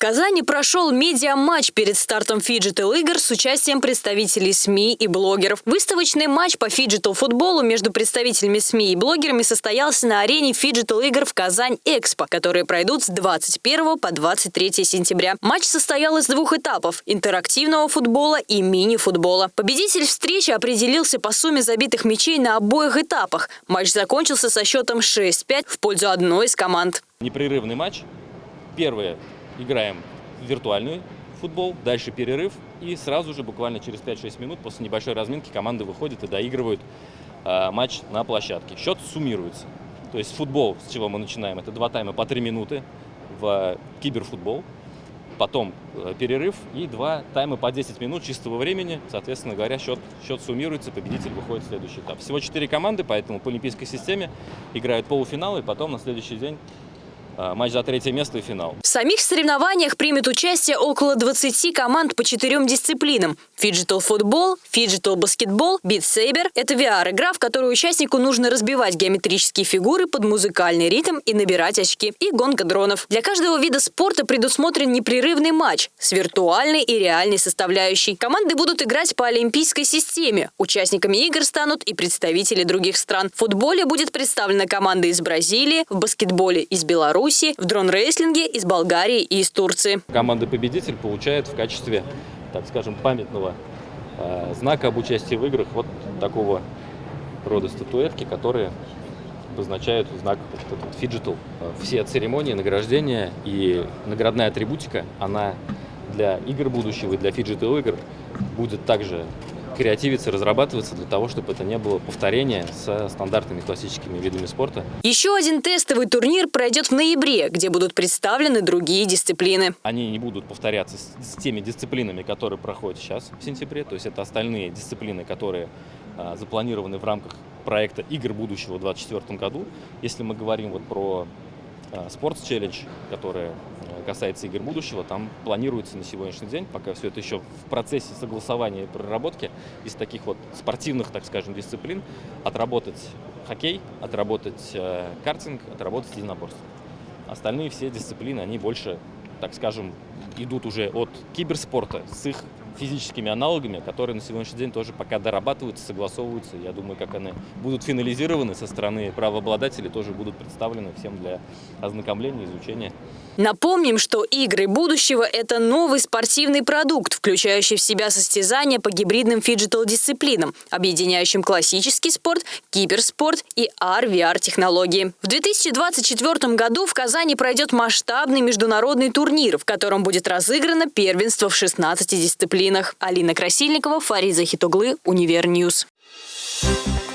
Казани прошел медиа-матч перед стартом фиджитал игр с участием представителей СМИ и блогеров. Выставочный матч по фиджитал футболу между представителями СМИ и блогерами состоялся на арене фиджитал игр в Казань Экспо, которые пройдут с 21 по 23 сентября. Матч состоял из двух этапов – интерактивного футбола и мини-футбола. Победитель встречи определился по сумме забитых мячей на обоих этапах. Матч закончился со счетом 6-5 в пользу одной из команд. Непрерывный матч. Первое играем в виртуальный футбол, дальше перерыв, и сразу же, буквально через 5-6 минут после небольшой разминки, команды выходят и доигрывают э, матч на площадке. Счет суммируется. То есть футбол, с чего мы начинаем, это два тайма по 3 минуты в киберфутбол, потом э, перерыв и два тайма по 10 минут чистого времени. Соответственно говоря, счет, счет суммируется, победитель выходит в следующий этап. Всего 4 команды, поэтому по олимпийской системе играют полуфиналы, и потом на следующий день а, матч за третье место и финал. В самих соревнованиях примет участие около 20 команд по четырем дисциплинам. Фиджитал футбол, фиджитал баскетбол, Beat Saber – это VR-игра, в которой участнику нужно разбивать геометрические фигуры под музыкальный ритм и набирать очки, и гонка дронов. Для каждого вида спорта предусмотрен непрерывный матч с виртуальной и реальной составляющей. Команды будут играть по олимпийской системе. Участниками игр станут и представители других стран. В футболе будет представлена команда из Бразилии, в баскетболе из Беларуси, Беларуси, в дрон-рейсинге из Болгарии и из Турции. Команда-победитель получает в качестве, так скажем, памятного э, знака об участии в играх вот такого рода статуэтки, которые обозначают знак вот фиджитал. Все церемонии, награждения и наградная атрибутика, она для игр будущего и для фиджитал игр будет также креативиться, разрабатываться для того, чтобы это не было повторение со стандартными классическими видами спорта. Еще один тестовый турнир пройдет в ноябре, где будут представлены другие дисциплины. Они не будут повторяться с, с теми дисциплинами, которые проходят сейчас в сентябре. То есть это остальные дисциплины, которые а, запланированы в рамках проекта «Игр будущего» в 2024 году. Если мы говорим вот про Sports Challenge, которая э, касается игр будущего, там планируется на сегодняшний день, пока все это еще в процессе согласования и проработки, из таких вот спортивных, так скажем, дисциплин отработать хоккей, отработать э, картинг, отработать единоборство. Остальные все дисциплины, они больше, так скажем, идут уже от киберспорта с их физическими аналогами, которые на сегодняшний день тоже пока дорабатываются, согласовываются. Я думаю, как они будут финализированы со стороны правообладателей, тоже будут представлены всем для ознакомления, изучения. Напомним, что игры будущего – это новый спортивный продукт, включающий в себя состязания по гибридным фиджитал-дисциплинам, объединяющим классический спорт, киберспорт и AR-VR-технологии. В 2024 году в Казани пройдет масштабный международный турнир, в котором будет разыграно первенство в 16 дисциплинах. Алина Красильникова, Фариза Хитуглы, Универ News. Thank you